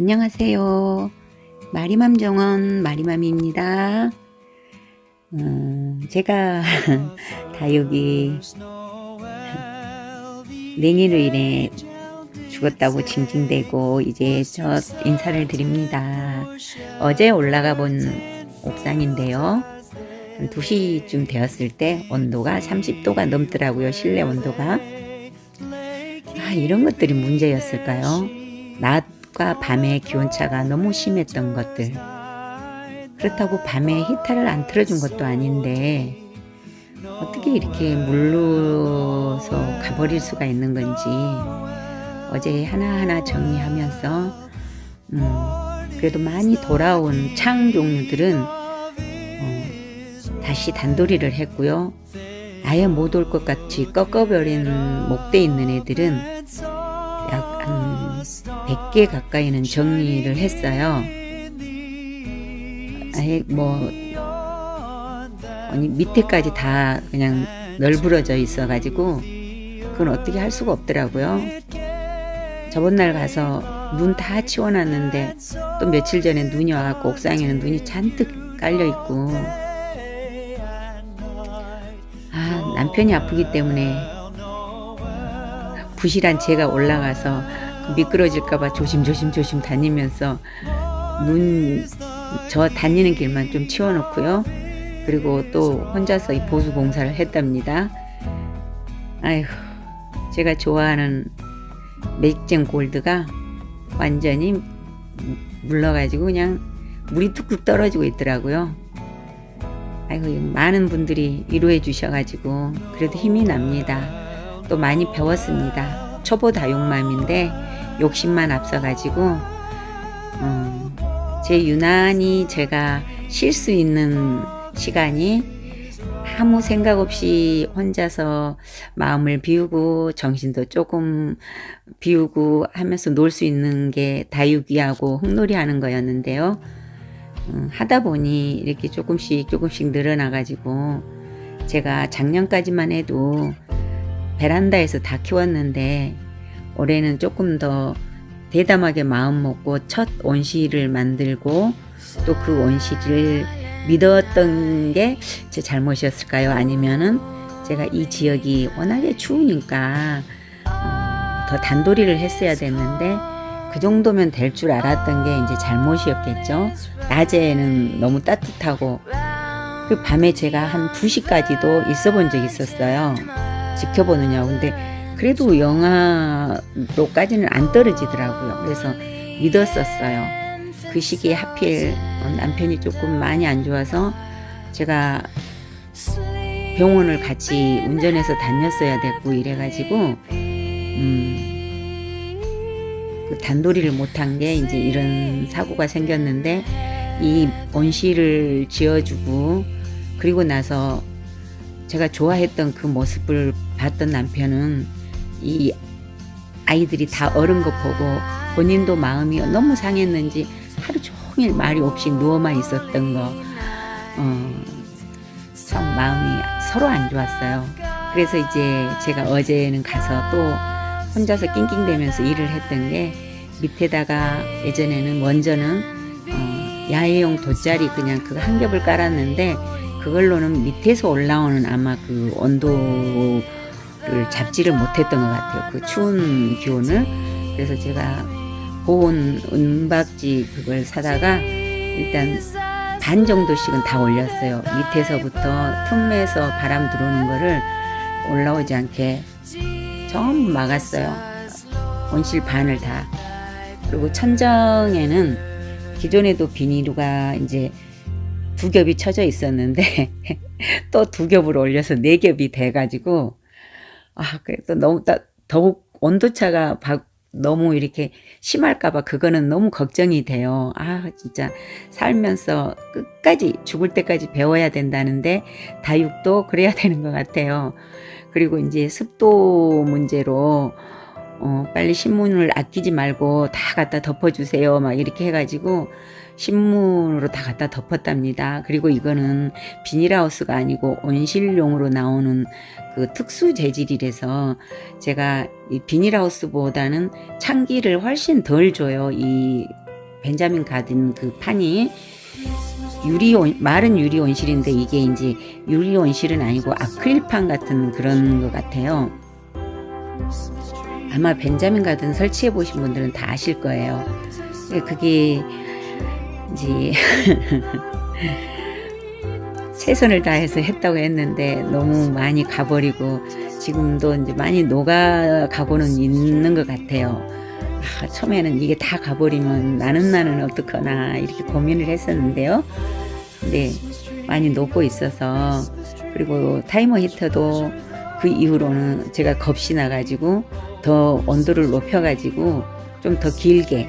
안녕하세요. 마리맘 정원 마리맘입니다. 음, 제가 다육이 냉이로 인해 죽었다고 징징대고 이제 첫 인사를 드립니다. 어제 올라가 본 옥상인데요. 2시쯤 되었을 때 온도가 30도가 넘더라고요. 실내 온도가. 아, 이런 것들이 문제였을까요? 낮 과 밤의 기온차가 너무 심했던 것들. 그렇다고 밤에 히터를 안 틀어준 것도 아닌데 어떻게 이렇게 물러서 가버릴 수가 있는 건지 어제 하나하나 정리하면서 음, 그래도 많이 돌아온 창 종류들은 어, 다시 단도리를 했고요. 아예 못 올 것 같이 꺾어버린 목대 있는 애들은 100개 가까이는 정리를 했어요. 아예 뭐 아니 밑에까지 다 그냥 널브러져 있어 가지고 그건 어떻게 할 수가 없더라고요 저번 날 가서 눈 다 치워놨는데 또 며칠 전에 눈이 와갖고 옥상에는 눈이 잔뜩 깔려 있고 아 남편이 아프기 때문에 부실한 제가 올라가서 미끄러질까봐 조심조심 조심 다니면서 눈 저 다니는 길만 좀 치워놓고요. 그리고 또 혼자서 이 보수 공사를 했답니다. 아휴 제가 좋아하는 맥쟁 골드가 완전히 물러가지고 그냥 물이 뚝뚝 떨어지고 있더라고요. 아이고 많은 분들이 위로해 주셔가지고 그래도 힘이 납니다. 또 많이 배웠습니다. 초보 다육맘인데 욕심만 앞서가지고 음, 제 유난히 제가 쉴 수 있는 시간이 아무 생각 없이 혼자서 마음을 비우고 정신도 조금 비우고 하면서 놀 수 있는 게 다육이하고 흙놀이 하는 거였는데요. 음, 하다 보니 이렇게 조금씩 조금씩 늘어나 가지고 제가 작년까지만 해도 베란다에서 다 키웠는데 올해는 조금 더 대담하게 마음 먹고 첫 온실을 만들고 또그 온실을 믿었던 게 제 잘못이었을까요? 아니면은 제가 이 지역이 워낙에 추우니까 어, 더 단도리를 했어야 됐는데 그 정도면 될 줄 알았던 게 이제 잘못이었겠죠. 낮에는 너무 따뜻하고 그 밤에 제가 한 2시까지도 있어 본 적이 있었어요. 지켜보느냐고. 근데 그래도 영하도까지는 안 떨어지더라고요. 그래서 믿었었어요. 그 시기에 하필 남편이 조금 많이 안 좋아서 제가 병원을 같이 운전해서 다녔어야 됐고 이래가지고 음, 그 단도리를 못한 게 이제 이런 사고가 생겼는데 이 온실을 지어주고 그리고 나서 제가 좋아했던 그 모습을 봤던 남편은 이 아이들이 다 어른 거 보고 본인도 마음이 너무 상했는지 하루 종일 말이 없이 누워만 있었던 거 어, 참 마음이 서로 안 좋았어요. 그래서 이제 제가 어제는 가서 또 혼자서 낑낑대면서 일을 했던 게 밑에다가 예전에는 먼저는 어, 야외용 돗자리 그냥 그 한 겹을 깔았는데 그걸로는 밑에서 올라오는 아마 그 온도를 잡지를 못했던 것 같아요. 그 추운 기온을. 그래서 제가 보온 은박지 그걸 사다가 일단 반 정도씩은 다 올렸어요. 밑에서부터 틈에서 바람 들어오는 거를 올라오지 않게 전부 막았어요. 온실 반을 다. 그리고 천정에는 기존에도 비닐루가 이제 두 겹이 쳐져 있었는데 또 두 겹을 올려서 네 겹이 돼가지고 아 그래도 너무 따, 더욱 온도차가 너무 이렇게 심할까봐 그거는 너무 걱정이 돼요. 아 진짜 살면서 끝까지 죽을 때까지 배워야 된다는데 다육도 그래야 되는 것 같아요. 그리고 이제 습도 문제로 어, 빨리 신문을 아끼지 말고 다 갖다 덮어주세요. 막 이렇게 해가지고 신문으로 다 갖다 덮었답니다. 그리고 이거는 비닐하우스가 아니고 온실용으로 나오는 그 특수 재질이라서 제가 이 비닐하우스보다는 창기를 훨씬 덜 줘요. 이 벤자민 가든 그 판이 유리 온, 마른 유리 온실인데 이게 이제 유리 온실은 아니고 아크릴판 같은 그런 것 같아요. 아마 벤자민 가든 설치해 보신 분들은 다 아실 거예요. 그게 이제 최선을 다해서 했다고 했는데 너무 많이 가버리고 지금도 이제 많이 녹아 가고는 있는 것 같아요. 아, 처음에는 이게 다 가버리면 나는 나는 어떡하나 이렇게 고민을 했었는데요. 근데 많이 녹고 있어서 그리고 타이머 히터도 그 이후로는 제가 겁이 나가지고 더 온도를 높여가지고 좀 더 길게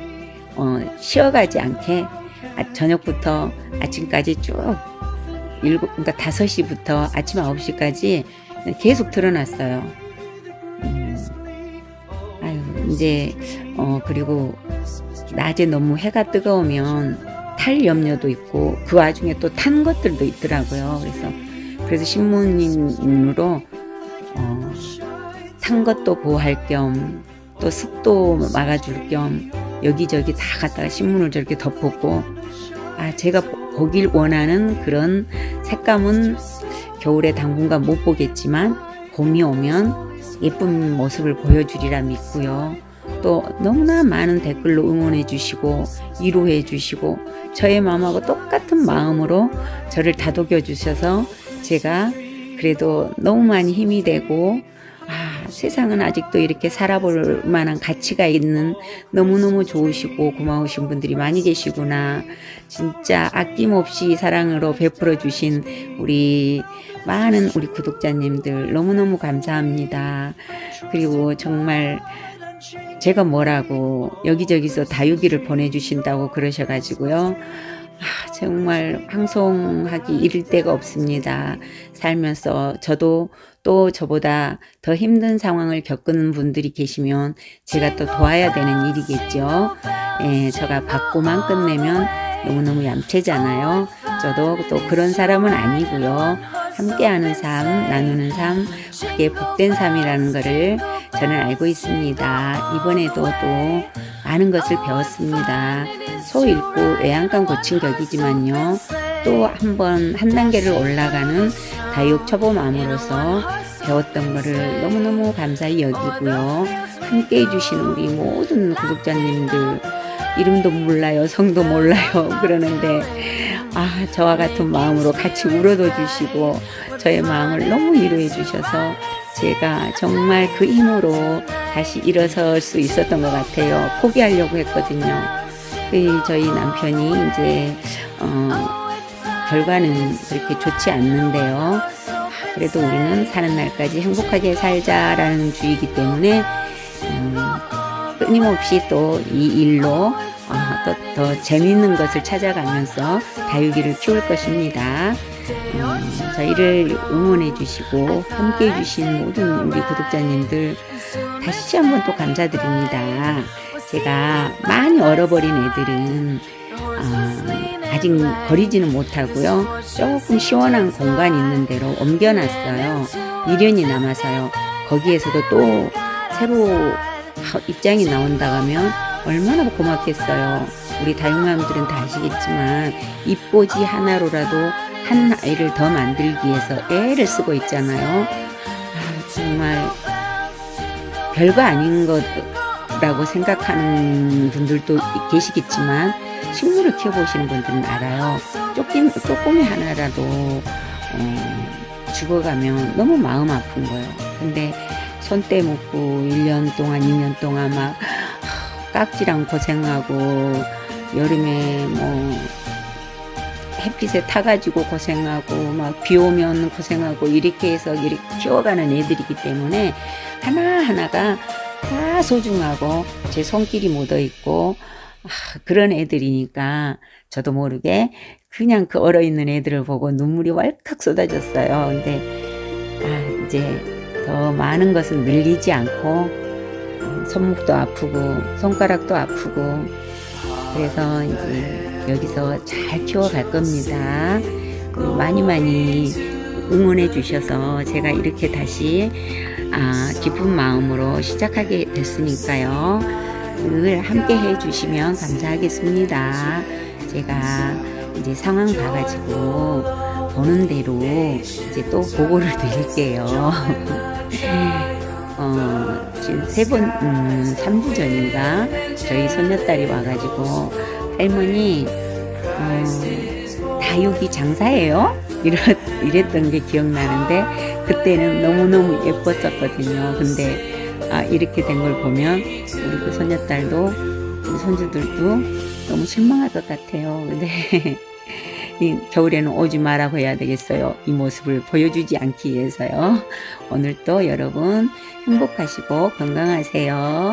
어, 쉬어가지 않게 아, 저녁부터 아침까지 쭉 일곱 그러니까 5시부터 아침 9시까지 계속 틀어놨어요. 음, 아유 이제 어 그리고 낮에 너무 해가 뜨거우면 탈 염려도 있고 그 와중에 또 탄 것들도 있더라고요. 그래서 그래서 신문인으로 어, 탄 것도 보호할 겸 또 습도 막아줄 겸 여기저기 다 갖다가 신문을 저렇게 덮었고 아 제가 보길 원하는 그런 색감은 겨울에 당분간 못 보겠지만 봄이 오면 예쁜 모습을 보여주리라 믿고요. 또 너무나 많은 댓글로 응원해 주시고 위로해 주시고 저의 마음하고 똑같은 마음으로 저를 다독여 주셔서 제가 그래도 너무 많이 힘이 되고 아, 세상은 아직도 이렇게 살아볼 만한 가치가 있는 너무너무 좋으시고 고마우신 분들이 많이 계시구나. 진짜 아낌없이 사랑으로 베풀어 주신 우리 많은 우리 구독자님들 너무너무 감사합니다. 그리고 정말 제가 뭐라고 여기저기서 다육이를 보내주신다고 그러셔가지고요. 아, 정말 황송하기 이를 데가 없습니다. 살면서 저도 또 저보다 더 힘든 상황을 겪는 분들이 계시면 제가 또 도와야 되는 일이겠죠. 예, 제가 받고만 끝내면 너무너무 얌체잖아요. 저도 또 그런 사람은 아니고요. 함께하는 삶, 나누는 삶, 그게 복된 삶이라는 것을 저는 알고 있습니다. 이번에도 또 많은 것을 배웠습니다. 소 잃고 외양간 고친 격이지만요. 또 한 번 한 단계를 올라가는 다육 초보맘으로서 배웠던 것을 너무너무 감사히 여기고요. 함께 해주신 우리 모든 구독자님들 이름도 몰라요 성도 몰라요 그러는데 아 저와 같은 마음으로 같이 울어도 주시고 저의 마음을 너무 위로해 주셔서 제가 정말 그 힘으로 다시 일어설 수 있었던 것 같아요. 포기하려고 했거든요. 그 저희 남편이 이제 어, 결과는 그렇게 좋지 않는데요. 그래도 우리는 사는 날까지 행복하게 살자라는 주의이기 때문에 음, 끊임없이 또 이 일로 어, 또, 더 재미있는 것을 찾아가면서 다육이를 키울 것입니다. 음, 저희를 응원해 주시고 함께 해 주신 모든 우리 구독자님들 다시 한번 또 감사드립니다. 제가 많이 얼어버린 애들은 어, 아직 버리지는 못하고요. 조금 시원한 공간 있는 데로 옮겨놨어요. 미련이 남아서요. 거기에서도 또 새로 입장이 나온다 하면 얼마나 고맙겠어요. 우리 다육맘들은 다 아시겠지만 입꼬지 하나로라도 한 아이를 더 만들기 위해서 애를 쓰고 있잖아요. 아, 정말 별거 아닌 것라고 생각하는 분들도 계시겠지만 식물을 키워보시는 분들은 알아요. 조금, 조금이 하나라도 어, 죽어가면 너무 마음 아픈 거예요. 근데 손때 묻고 1년 동안 2년 동안 막 깍지랑 고생하고 여름에 뭐 햇빛에 타가지고 고생하고 막 비 오면 고생하고 이렇게 해서 이렇게 키워가는 애들이기 때문에 하나하나가 다 소중하고 제 손길이 묻어 있고 아, 그런 애들이니까 저도 모르게 그냥 그 얼어있는 애들을 보고 눈물이 왈칵 쏟아졌어요. 근데 아, 이제 더 많은 것을 늘리지 않고 손목도 아프고 손가락도 아프고 그래서 이제 여기서 잘 키워갈 겁니다. 많이 많이 응원해 주셔서 제가 이렇게 다시 아, 기쁜 마음으로 시작하게 됐으니까요. 늘 함께 해 주시면 감사하겠습니다. 제가 이제 상황 봐가지고 보는 대로 이제 또 보고를 드릴게요. 어, 지금 세 번, 음, 3주 전인가 저희 손녀딸이 와가지고 할머니, 어, 다육이 장사예요? 이랬, 이랬던 게 기억나는데 그때는 너무너무 예뻤었거든요. 근데 아, 이렇게 된 걸 보면 우리 그 손녀딸도 우리 손주들도 너무 실망할 것 같아요. 근데 이 겨울에는 오지 마라고 해야 되겠어요. 이 모습을 보여주지 않기 위해서요. 오늘도 여러분 행복하시고 건강하세요.